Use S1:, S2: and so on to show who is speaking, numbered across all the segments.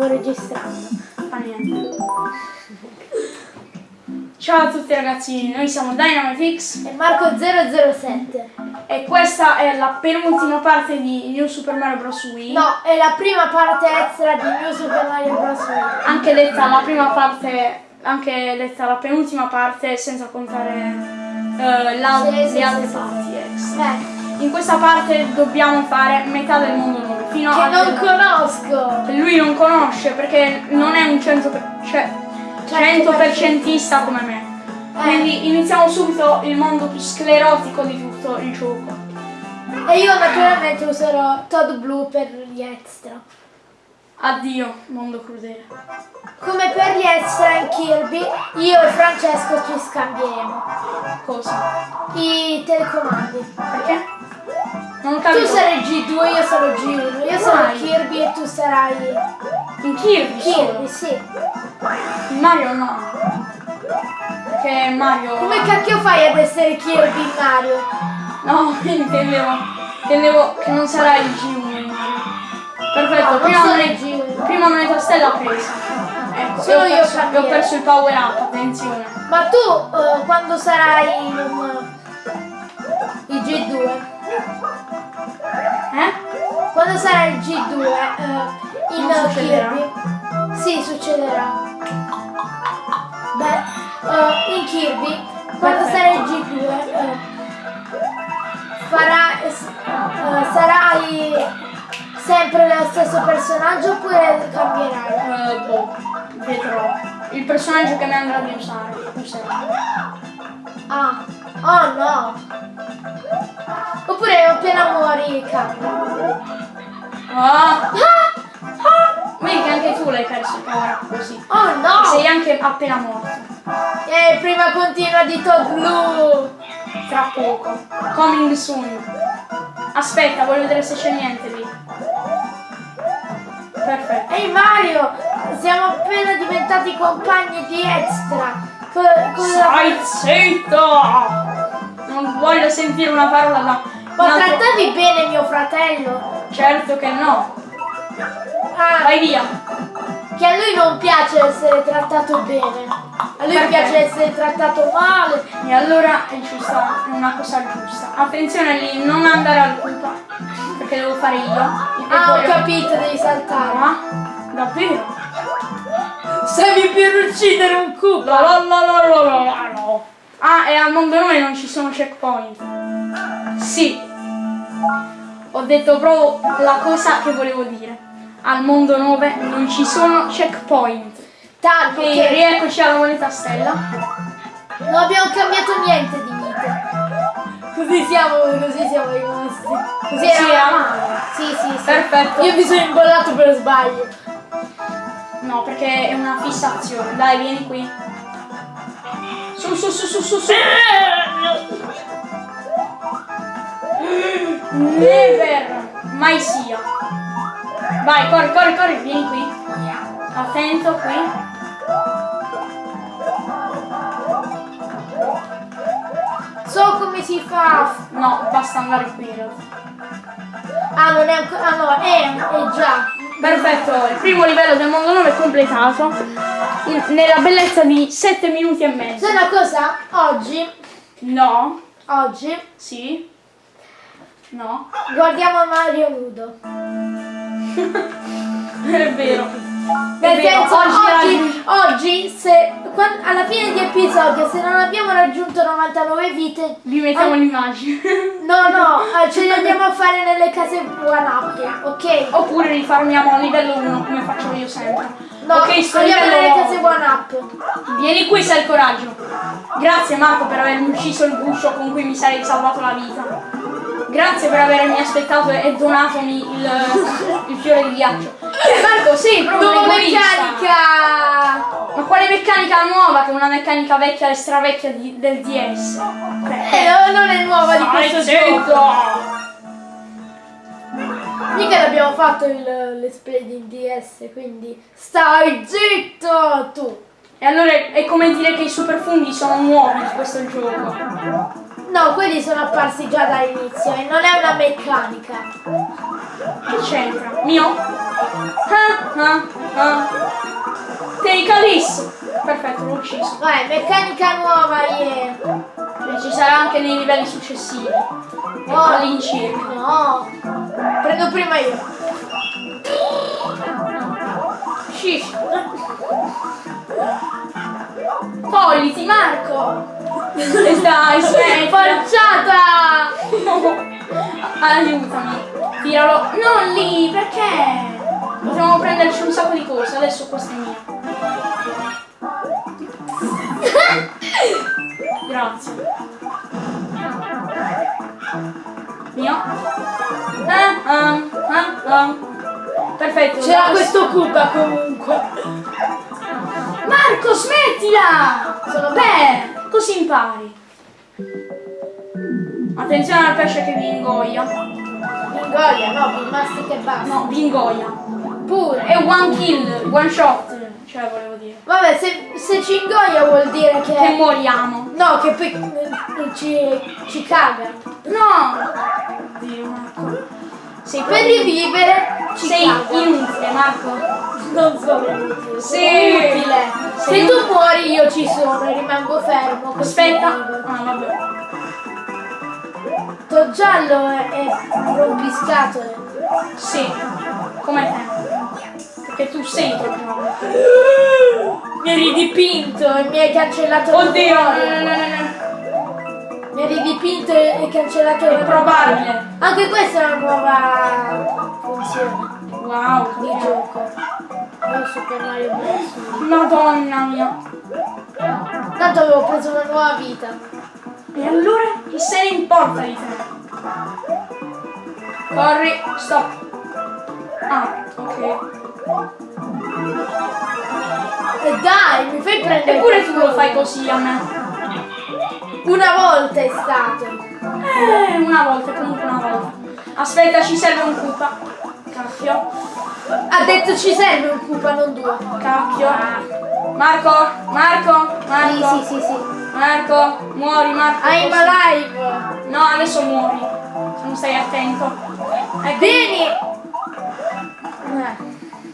S1: stavo registrando.
S2: Fa niente. Ciao a tutti ragazzi, noi siamo Dynamitix
S1: E Marco 007.
S2: e questa è la penultima parte di New Super Mario Bros. Wii.
S1: No, è la prima parte extra di New Super Mario Bros. Wii.
S2: Anche detta la prima parte, anche detta la penultima parte senza contare eh, la-
S1: Sì, sì,
S2: le altre
S1: sì,
S2: parti extra.
S1: Eh,
S2: In questa parte dobbiamo fare metà del mondo fino
S1: che
S2: a
S1: non conosco.
S2: che lui non conosce perché non è un 100%, per, cioè, 100%ista come me.
S1: Eh.
S2: Quindi iniziamo subito il mondo più sclerotico di tutto il gioco.
S1: E io naturalmente userò Todd Blue per gli extra.
S2: Addio, mondo crudele.
S1: Come per gli extra in Kirby, io e Francesco ci scambieremo
S2: Cosa?
S1: i telecomandi.
S2: Perché? Non
S1: Tu
S2: capisco.
S1: sarai G2, io sarò G1, io sarò
S2: Vai.
S1: Kirby e tu sarai
S2: In Kirby
S1: Kirby,
S2: solo.
S1: sì.
S2: In Mario no. Perché Mario...
S1: Come cacchio fai ad essere Kirby in Mario?
S2: No, intendevo, intendevo che non sarai il G1 in Mario. Perfetto,
S1: No, non
S2: prima,
S1: sono
S2: moneta,
S1: il G1.
S2: prima moneta stella presa. Ecco,
S1: Sono
S2: ho
S1: io
S2: perso, ho perso il power up, attenzione.
S1: Ma tu eh, quando sarai in, il G2,
S2: Eh?
S1: quando sarai il G2 eh, in
S2: Non succederà.
S1: Kirby, sì succederà. Beh, eh, in Kirby, quando
S2: Perfetto.
S1: sarai il G2, eh, farà- eh, sarai sempre lo stesso personaggio oppure cambierai?
S2: Eh, boh, vedrò. Il personaggio che mi andrà di usare. userò.
S1: Ah, oh no! Oppure appena muori cambia.
S2: Ah! Vedi che anche tu l'hai perso up così.
S1: Oh no!
S2: Sei anche appena morto.
S1: E prima continua di Todd Blue!
S2: Tra poco. Coming soon. Aspetta, voglio vedere se c'è niente lì. Perfetto.
S1: Ehi Mario! Siamo appena diventati compagni di extra! Co- cosa-
S2: Stai zitto! Non voglio sentire una parola da.
S1: Ma
S2: altro-
S1: trattavi bene mio fratello!
S2: Certo che no.
S1: Ah,
S2: Vai via.
S1: che a lui non piace essere trattato bene! A lui
S2: Perché?
S1: piace essere trattato male!
S2: E allora è giusta, è una cosa giusta. Attenzione lì, non andare al cupa. Perché devo fare io.
S1: Ah, ho capito, devi saltare!
S2: Ah, davvero?
S1: Stavi per uccidere un cubo!
S2: La la la la la la la no. Ah, e al mondo 9 non ci sono checkpoint. Sì. Ho detto proprio la cosa che volevo dire. Al mondo 9 non ci sono checkpoint.
S1: Tanto che
S2: rieccoci alla moneta stella.
S1: non abbiamo cambiato niente di vita. Così siamo, così siamo rimasti. Così
S2: Sì,
S1: eravamo.
S2: ah.
S1: Sì, sì, sì.
S2: Perfetto.
S1: Io mi sono imbollato per sbaglio.
S2: No, perché è una fissazione. Dai, vieni qui. Su, su, su, su, su. Never. Mai sia. Vai, corri, corri, corri, vieni qui. Attento qui.
S1: So come si fa.
S2: No, basta andare qui.
S1: Ah, non è ancora. Ah no, è, è già.
S2: Perfetto, il primo livello del mondo 9 è completato. Nella bellezza di 7 minuti e mezzo.
S1: Sai una cosa? Oggi,
S2: No.
S1: oggi,
S2: Sì. No.
S1: guardiamo Mario nudo.
S2: È vero. È
S1: Nel
S2: vero, oggi
S1: oggi, oggi, se quan- alla fine di episodio, se non abbiamo raggiunto 99 vite,
S2: Vi mettiamo l'immagine.
S1: no, no, ce le andiamo a fare nelle case one up, ok?
S2: Oppure rifarmiamo a livello 1 come faccio io sempre.
S1: No,
S2: ok, sto
S1: andiamo nelle case one up.
S2: Vieni qui se hai il coraggio. Grazie Marco per avermi ucciso il guscio con cui mi sarei salvato la vita. Grazie per avermi aspettato e donatomi il, il fiore di ghiaccio. Eh, Marco, sì, proprio
S1: Nuova meccanica!
S2: Ma quale meccanica nuova che una meccanica vecchia e stravecchia di- del DS? Cioè,
S1: Eh, no, non è nuova di questo gioco. Mica l'abbiamo fatto il let's play di DS, quindi stai zitto tu.
S2: E allora è come dire che i super funghi sono nuovi di questo gioco.
S1: No, quelli sono apparsi già dall'inizio e non è una meccanica.
S2: Che c'entra? Mio? Ah, ah, ah. Take Alice. Perfetto, l'ho ucciso.
S1: Vai, meccanica nuova, yeah.
S2: E ci sarà anche nei livelli successivi.
S1: Oh.
S2: All'incirca.
S1: No. Prendo prima io.
S2: Shish. Togliti, Marco. E dai, smettila.
S1: Forciata!
S2: Aiutami. Tiralo. Non lì, perché? Potremmo prenderci un sacco di cose. Adesso questa è mia. Grazie. Mio. Ah, ah, ah. Perfetto.
S1: C'era questo Cuba comunque.
S2: Marco, smettila!
S1: Sono
S2: Beh, così impari. Attenzione al pesce che vi ingoia.
S1: Ingoia, no, il mastica e basta.
S2: No, vi ingoia.
S1: Pure.
S2: È one kill, one shot. Cioè, volevo dire.
S1: Vabbè, se, se ci ingoia vuol dire che...
S2: Che moriamo.
S1: No, che poi ci, ci caga.
S2: No! Sei
S1: Per rivivere ci
S2: Sei inutile, Marco.
S1: Non sono inutile.
S2: Sì.
S1: Utile.
S2: Sei
S1: Se tu muori io ci sono e rimango fermo.
S2: Aspetta. Ah, vabbè.
S1: To giallo è, rompiscatole.
S2: Sì. Come te. Perché tu sei troppo
S1: Mi hai ridipinto e mi hai cancellato
S2: Oddio, no, no, no, no,
S1: hai ridipinto e cancellato la
S2: È probabile.
S1: Anche questa è una nuova funzione
S2: Wow,
S1: di
S2: che
S1: gioco. Oh, Super Mario Bros.
S2: Madonna mia.
S1: Tanto avevo preso una nuova vita.
S2: E allora chi se ne importa di te? Corri, stop. Ah, ok.
S1: E dai, mi fai prendere.
S2: Eppure tu lo fai così a me.
S1: Una volta è stato.
S2: Eh, una volta, comunque una volta. Aspetta, ci serve un cupa. Cacchio.
S1: Ha detto ci serve un cupa, non due.
S2: Cacchio. Marco, Marco, Marco.
S1: Sì, sì, sì, sì.
S2: Marco, muori Marco.
S1: I'm
S2: così.
S1: alive.
S2: No, adesso muori. Se non stai attento. Ecco,
S1: Vieni. Eh.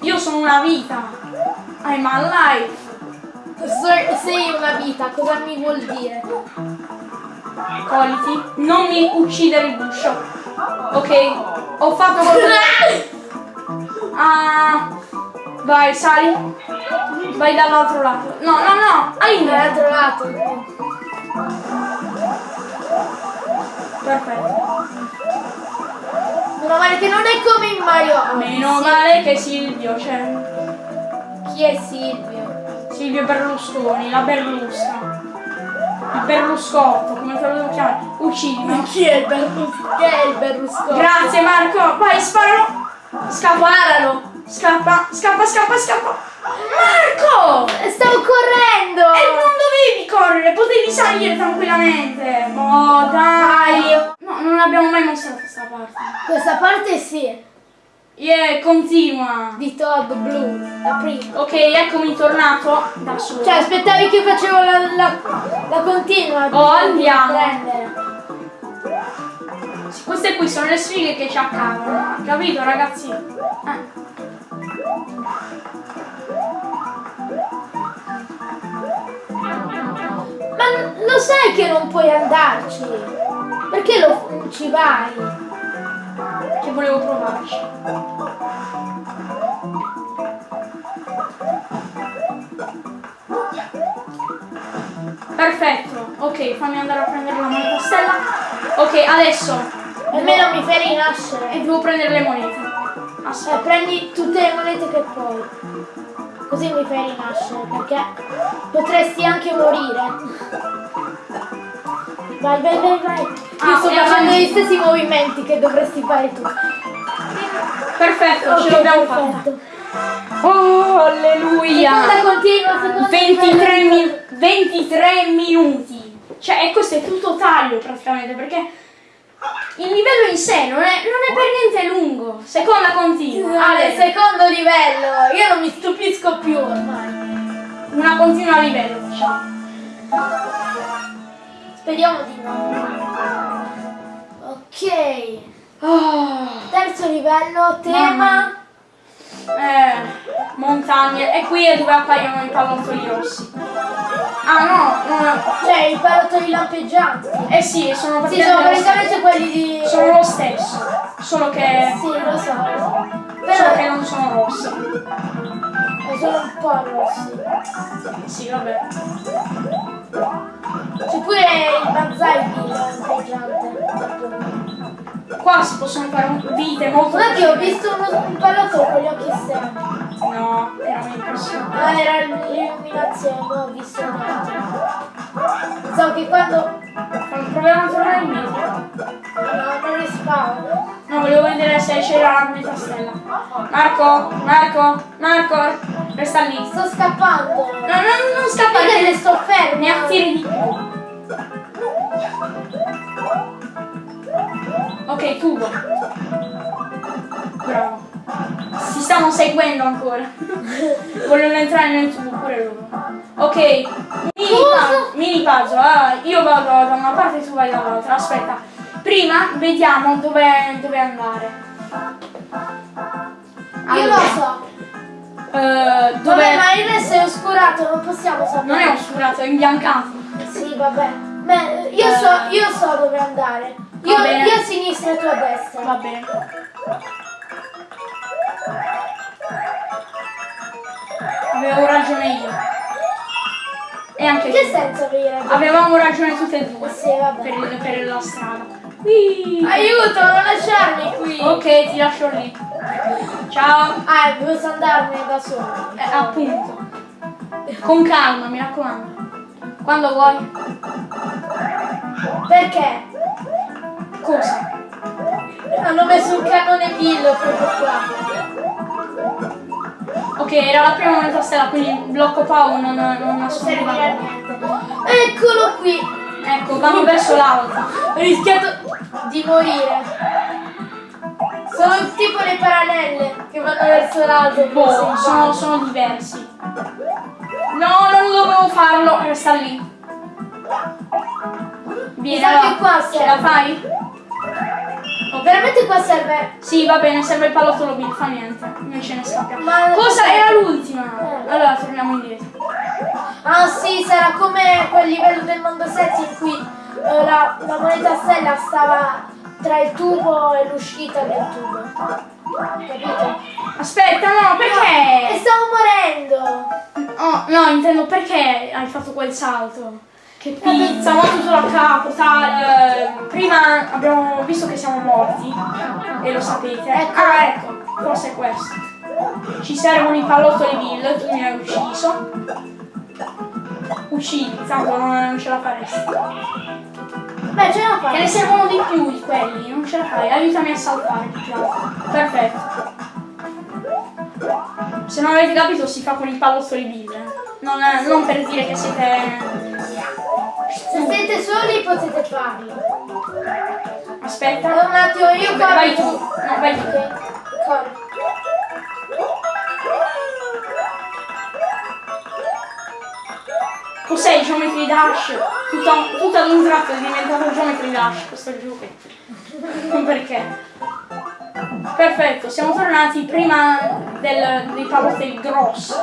S2: io sono una vita. I'm alive.
S1: Sei una vita, cosa mi vuol dire?
S2: Cogliti. Non mi uccidere il guscio. Ok. Ho fatto quello Ah. Vai, sali. Vai dall'altro lato. No, no, no. All'indietro.
S1: Dall'altro lato.
S2: Perfetto.
S1: Meno male che non è come in Mario.
S2: Meno male che Silvio c'è.
S1: Chi è Silvio?
S2: Silvio Berlusconi, la Berlusca. Il Berluscotto, come te lo devo chiamare? Uccidimi.
S1: Chi è il Berlusconi? Chi è il Berlusconi?
S2: Grazie Marco. Vai, sparalo. Scappa.
S1: Sparalo.
S2: Scappa, scappa, scappa, scappa. Marco!
S1: Stavo correndo!
S2: E non dovevi correre, potevi salire tranquillamente. Oh, dai. No, non abbiamo mai mostrato questa parte.
S1: Questa parte sì,
S2: Yeah, continua.
S1: di Todd Blue, la prima.
S2: Ok, eccomi tornato da solo.
S1: Cioè, aspettavi che facevo la, la, la continua.
S2: Oh, andiamo. Queste qui sono le sfighe che ci accavano. Capito, ragazzi? Eh.
S1: Ma lo sai che non puoi andarci? Perché lo, ci vai?
S2: Volevo provarci. Perfetto, ok, fammi andare a prendere la moneta stella. Ok, adesso.
S1: Almeno mi fai rinascere.
S2: E devo prendere le monete.
S1: Eh,
S2: Aspetta.
S1: prendi tutte le monete che puoi. Così mi fai rinascere, perché potresti anche morire. Vai, vai, vai, vai. Io
S2: Ah,
S1: sto
S2: e
S1: facendo gli stessi movimenti che dovresti fare tu.
S2: Perfetto, ce
S1: Ok,
S2: l'abbiamo fatta. Oh, alleluia.
S1: Seconda continua, seconda
S2: 23,
S1: livello.
S2: mi- 23 minuti. Cioè, e questo è tutto taglio praticamente perché il livello in sé non è, non è per niente lungo. Seconda continua.
S1: Ale,
S2: Ale,
S1: secondo livello. Io non mi stupisco più ormai.
S2: una continua a livello, diciamo.
S1: Speriamo di no. Ok.
S2: Oh,
S1: Terzo livello, tema.
S2: montagne e qui è dove appaiono i pallottoli rossi. Ah no, no,
S1: Cioè, i pallottoli lampeggianti.
S2: eh sì, sono
S1: Sì, sono
S2: praticamente
S1: praticamente quelli di...
S2: Sono lo stesso, solo che,
S1: Sì, lo so.
S2: solo
S1: Però
S2: che non sono rossi.
S1: eh, sono un po' rossi.
S2: Sì, vabbè.
S1: C'è pure il banzai di.
S2: Qua si possono fare un- vite molto
S1: Guarda che ho visto uno, un pallottolo con gli occhi esterni.
S2: No, era un'impressione.
S1: Ah, era l'illuminazione, non ho visto niente. So che quando...
S2: Proviamo a tornare indietro.
S1: No, non rispawn.
S2: No, volevo vedere se c'era la moneta stella. Marco, Marco, Marco, resta lì.
S1: Sto scappando.
S2: No, no, non scappare,
S1: Guarda che sto fermo.
S2: ne attiri di più. Ok, tubo. Bravo. Si stanno seguendo ancora. Vogliono entrare nel tubo pure loro. Ok, mini,
S1: Cosa?
S2: pu- mini puzzle. Ah, io vado da una parte e tu vai dall'altra. Aspetta. Prima vediamo dove, dove andare.
S1: Io lo so.
S2: Eh, dove...
S1: Vabbè, ma il resto è oscurato, non possiamo sapere.
S2: Non è oscurato, è imbiancato.
S1: Sì, vabbè. Ma io so, io so dove andare. Io, io a sinistra e tu a destra.
S2: Va bene. Avevo ragione io. E anche
S1: In che
S2: tu.
S1: senso avevi ragione?
S2: Avevamo ragione tutte e due.
S1: Sì, vabbè.
S2: Per, il- per la strada.
S1: Aiuto, non lasciarmi qui.
S2: Ok, ti lascio lì. Ciao.
S1: Ah, devo andarmene da solo.
S2: Eh, appunto. Con calma, mi raccomando. Quando vuoi.
S1: Perché?
S2: Cosa?
S1: Hanno messo un cannone pillo proprio qua.
S2: Ok, era la prima moneta stella, quindi blocco Pau non, non
S1: Non
S2: nascondeva
S1: servirà a
S2: niente.
S1: niente. Eccolo qui.
S2: Ecco, vanno verso l'alto.
S1: Ho rischiato di morire. Sono tipo le parallele che vanno verso l'alto.
S2: Boh, sono, sono diversi. No, non dovevo farlo. Resta lì. Vieni, allora,
S1: che qua
S2: ce la fai?
S1: Veramente qua serve.
S2: Sì, va bene, serve il pallottolo B, fa niente. Noi ce ne scappiamo.
S1: Ma-
S2: Cosa era l'ultima?
S1: Eh.
S2: Allora torniamo indietro.
S1: Ah sì, sarà come quel livello del mondo 7 in cui la, la moneta stella stava tra il tubo e l'uscita del tubo. Capito?
S2: Aspetta, no,
S1: E
S2: perché?
S1: stavo morendo.
S2: Oh, no, intendo perché hai fatto quel salto? Che pizza, ma tutto da capo, tal. eh, Prima abbiamo visto che siamo morti. E lo sapete.
S1: Ecco.
S2: Ah, ecco, forse è questo. Ci servono i pallottoli Bill, tu mi hai ucciso. Uccidi, tanto non, non ce la faresti.
S1: Beh, ce la
S2: Che ne
S1: fai.
S2: servono di più di quelli, non ce la fai. Aiutami a saltare. Perfetto. Se non avete capito si fa con i pallottoli Bill. eh. Non, non per dire che siete.
S1: Se siete soli potete farlo.
S2: Aspetta.
S1: Un attimo, io
S2: Vai, vai tu. No, vai tu.
S1: Ok,
S2: Geometry Dash? Tutto, tutto ad un tratto è diventato Geometry Dash questo gioco. Non perché. Perfetto, siamo tornati prima del, dei pallottoli grossi.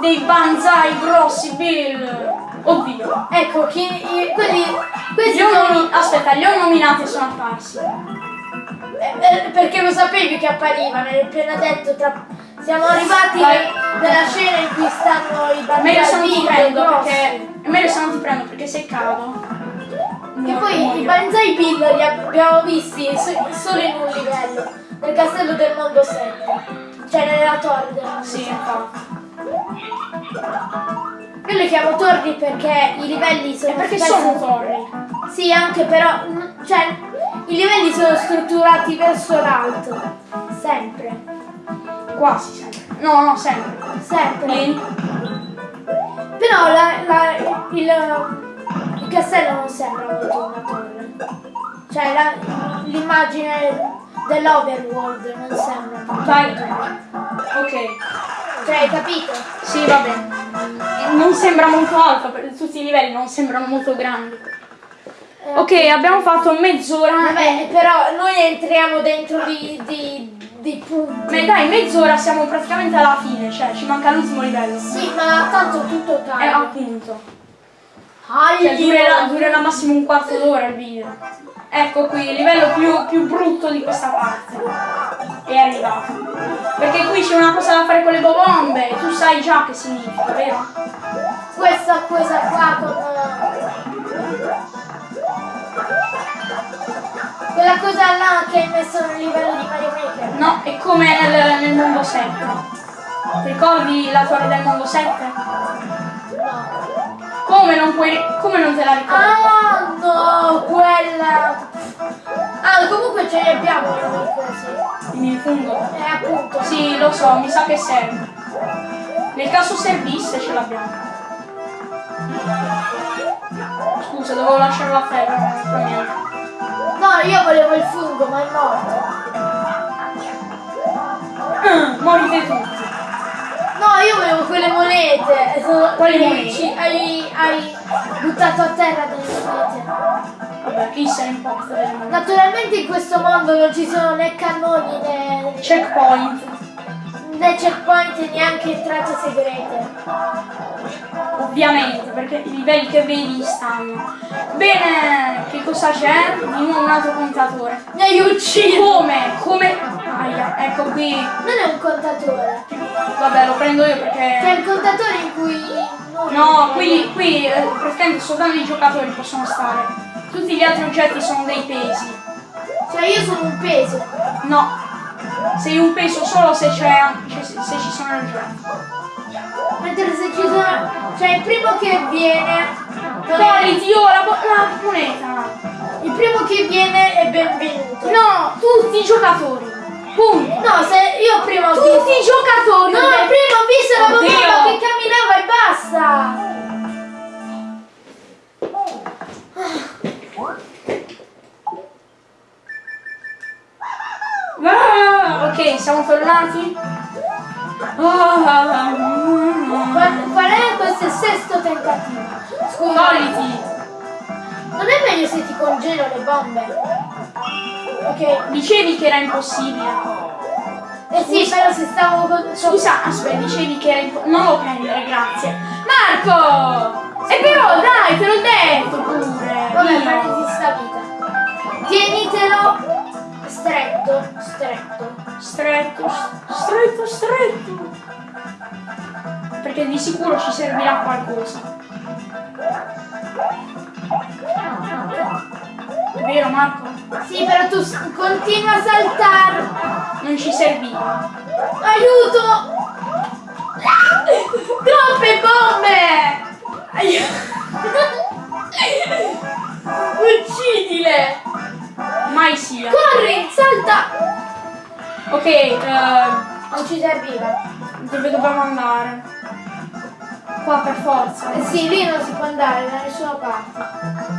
S2: Dei banzai grossi, Bill. Oddio.
S1: Ecco, chi, i- quelli,
S2: Li
S1: questi
S2: ho
S1: sono...
S2: nomi- aspetta, li ho nominati e sono apparsi.
S1: eh, eh, perché lo sapevi che apparivano, hai appena detto tra... Siamo arrivati
S2: Vai.
S1: nella scena in cui stanno i
S2: Meglio se non ti
S1: bambini
S2: prendo
S1: grossi.
S2: perché. È meglio se non ti prendo perché se cado.
S1: Che poi i. Banzai Bill li abbiamo visti so- solo in un livello, nel castello del mondo 7. Cioè nella torre del mondo
S2: Sì,
S1: 7.
S2: infatti.
S1: Io le chiamo torri perché i livelli sono
S2: E perché sono torri?
S1: Sì, anche però, cioè, i livelli sono strutturati verso l'alto. Sempre.
S2: Quasi sempre. No, no, sempre.
S1: Sempre.
S2: Vieni.
S1: Però la- la- il, il castello non sembra molto una torre. Cioè l'immagine dell'overworld non sembra molto
S2: Vai. Ok.
S1: Cioè, hai capito?
S2: Sì, va bene. Non sembra molto alto, per tutti i livelli non sembrano molto grandi.
S1: Eh,
S2: Ok, abbiamo fatto mezz'ora.
S1: Vabbè, però noi entriamo dentro di, di- dei punti.
S2: Beh dai, mezz'ora siamo praticamente alla fine, cioè ci manca l'ultimo livello.
S1: Sì, ma tanto tutto
S2: Eh,
S1: taglio.
S2: appunto. Cioè durerà, durerà massimo un quarto d'ora il video. Ecco qui, il livello più, più brutto di questa parte. È arrivato. Perché qui c'è una cosa da fare con le bombe. Tu sai già che significa, vero?
S1: Questa cosa qua con... Quella cosa là che hai messo nel livello di Mario Maker.
S2: No, è come nel, nel mondo 7. Ricordi la torre del mondo 7?
S1: No.
S2: Come non puoi. come non te la ricordi?
S1: Ah no, quella. Ah, comunque ce ne abbiamo così.
S2: Il fungo.
S1: Eh appunto.
S2: Sì, lo so, mi sa che serve. Nel caso servisse ce l'abbiamo. Scusa, dovevo lasciare la ferra, non fa niente.
S1: No, io volevo il fungo, ma è morto.
S2: Mm, morite tutti.
S1: No, io volevo quelle monete. sono-
S2: Quali monete?
S1: Hai, hai buttato a terra delle monete.
S2: Vabbè, chi se ne importa delle monete?
S1: Naturalmente in questo mondo non ci sono né cannoni né,
S2: Checkpoint.
S1: né checkpoint e neanche entrate segrete.
S2: Ovviamente, perché i livelli che vedi stanno. Bene, che cosa c'è? Di nuovo un altro contatore.
S1: Mi hai ucciso!
S2: Come? Come? Aia, ecco qui.
S1: Non è un contatore.
S2: Vabbè, lo prendo io
S1: C'è
S2: perché.
S1: il contatore in cui...
S2: No, qui, qui eh, praticamente soltanto i giocatori possono stare. Tutti gli altri oggetti sono dei pesi.
S1: Cioè io sono un peso.
S2: No, sei un peso solo se c'è se, se ci sono gli oggetti.
S1: Mentre se ci sono... Cioè il primo che viene...
S2: Togliti ora la, la moneta.
S1: Il primo che viene è benvenuto.
S2: No, tutti i giocatori. Punto.
S1: No, se io prima ho visto...
S2: Tutti i giocatori.
S1: No,
S2: beh.
S1: prima ho visto la bomba che camminava e basta!
S2: Ah, ok, siamo tornati. Ah,
S1: Qual, qual è questo sesto tentativo? Scusa,
S2: Togliti.
S1: non è meglio se ti congelo le bombe? Ok,
S2: Dicevi che era impossibile.
S1: eh sì, però se stavo con...
S2: Scusa, aspetta, dicevi che era impossibile. Non lo prendere, grazie. Marco! E però dai, te l'ho detto pure.
S1: Vabbè, prenditi sta vita. Tienitelo stretto, stretto.
S2: Stretto, stretto, stretto. Perché di sicuro ci servirà qualcosa. È vero Marco?
S1: Sì, però tu continua a saltare.
S2: Non ci serviva.
S1: Aiuto! Troppe bombe! Uccidile!
S2: Mai sia.
S1: Corri, salta!
S2: Ok, eh,
S1: Non ci serviva.
S2: dove dobbiamo andare? Qua per forza.
S1: Eh sì, lì non si può andare da nessuna parte.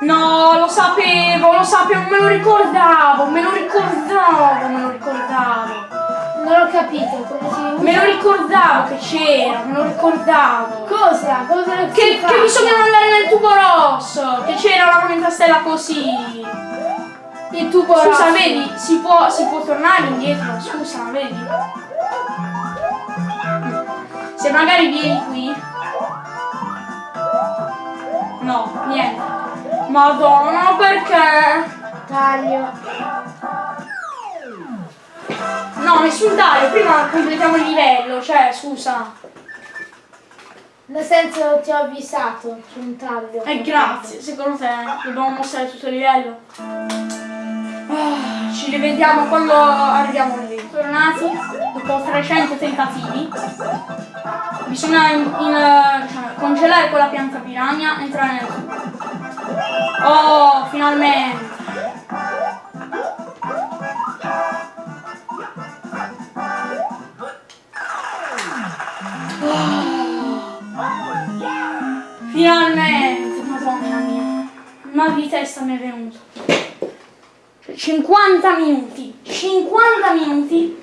S2: No, lo sapevo, lo sapevo, me lo ricordavo, me lo ricordavo, me lo ricordavo.
S1: Non ho capito come si usa.
S2: Me lo ricordavo che c'era, me lo ricordavo.
S1: Cosa? Cosa
S2: Che, che bisognava andare nel tubo rosso, che c'era la moneta stella così.
S1: Il tubo
S2: Scusa,
S1: rosso.
S2: vedi, si può, si può tornare indietro, scusa, vedi? Se magari vieni qui. No, niente. Madonna, perché?
S1: Taglio.
S2: No, nessun taglio, prima completiamo il livello, cioè, scusa.
S1: Nel senso ti ho avvisato su un taglio.
S2: Eh, grazie, secondo te dobbiamo mostrare tutto il livello? Ci rivediamo quando arriviamo lì. Tornati dopo 300 tentativi. Bisogna in- in, cioè, congelare quella pianta piranha e entrare nel. Oh, finalmente! Finalmente, madonna mia. Mal di testa mi è venuto. Cioè, 50 minuti. 50 minuti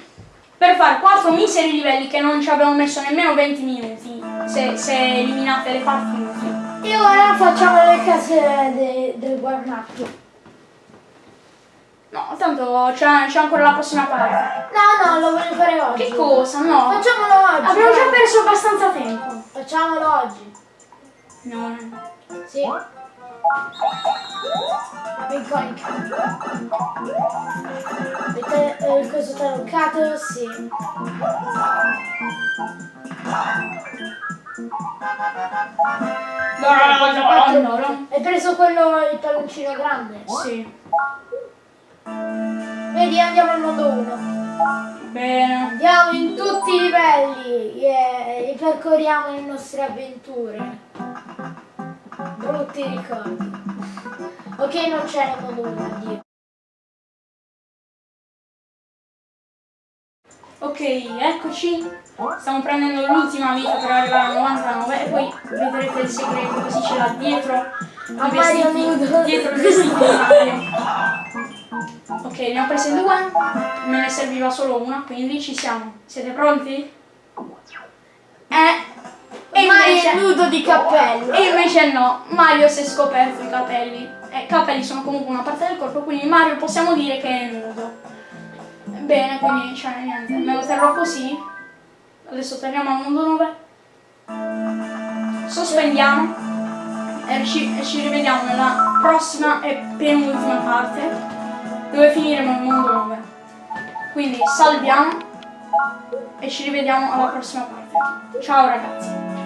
S2: per fare 4 miseri livelli che non ci abbiamo messo nemmeno 20 minuti. Se, se eliminate le parti inutili.
S1: E ora facciamo le case de- del guarnacchio.
S2: No, tanto c'è ancora la prossima parte.
S1: No, no, lo voglio fare oggi.
S2: Che cosa? No.
S1: Facciamolo oggi.
S2: Abbiamo già perso abbastanza tempo.
S1: Facciamolo oggi.
S2: No, no.
S1: Sì. Oink. Avete eh, il coso taloccato? Sì. Hai preso quello, il palloncino grande?
S2: Sì.
S1: Vedi, andiamo al mondo 1.
S2: Bene.
S1: Andiamo in tutti i livelli yeah, e percorriamo le nostre avventure. Brutti ricordi. Ok, non c'è il mondo 1, addio.
S2: Ok, eccoci. Stiamo prendendo l'ultima vita per arrivare a 99 e poi vedrete il segreto così ce l'ha dietro
S1: A Mario nudo.
S2: dietro i vestiti di Mario. Ok, ne ho prese due, me ne serviva solo una, quindi ci siamo. Siete pronti? Eh, e
S1: Mario
S2: invece,
S1: è nudo di cappello.
S2: e invece no, Mario si è scoperto i capelli. E i capelli sono comunque una parte del corpo, quindi Mario possiamo dire che è nudo. Bene, quindi cioè niente, me lo terrò così. Adesso torniamo al mondo 9. Sospendiamo e ci, e ci rivediamo nella prossima e penultima parte dove finiremo il mondo 9. Quindi salviamo e ci rivediamo alla prossima parte. Ciao ragazzi.